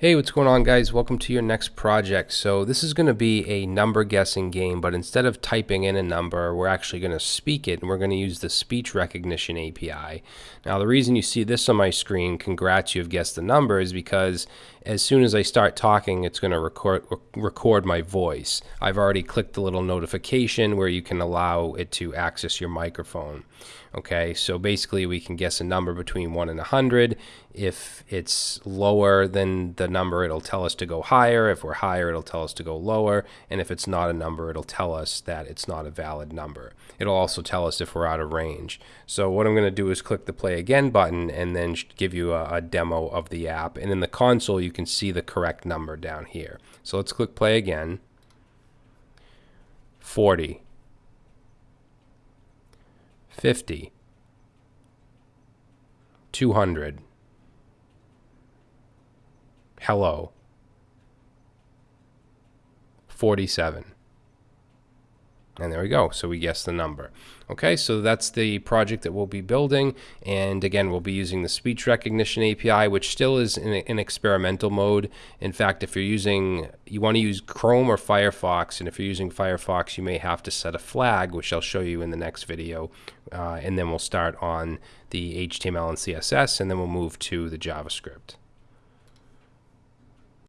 Hey, what's going on guys? Welcome to your next project. So this is going to be a number guessing game, but instead of typing in a number, we're actually going to speak it and we're going to use the speech recognition API. Now the reason you see this on my screen, congrats you've guessed the number, is because as soon as I start talking, it's going to record, record my voice. I've already clicked the little notification where you can allow it to access your microphone. Okay, so basically we can guess a number between 1 and 100. If it's lower than the number, it'll tell us to go higher. If we're higher, it'll tell us to go lower. And if it's not a number, it'll tell us that it's not a valid number. It'll also tell us if we're out of range. So what I'm going to do is click the play again button and then give you a, a demo of the app. And in the console, you can see the correct number down here. So let's click play again. 40. 50. 200. Hello. 47. And there we go. So we guess the number. Okay, so that's the project that we'll be building. And again, we'll be using the speech recognition API, which still is in, in experimental mode. In fact, if you're using, you want to use Chrome or Firefox, and if you're using Firefox, you may have to set a flag, which I'll show you in the next video. Uh, and then we'll start on the HTML and CSS, and then we'll move to the JavaScript.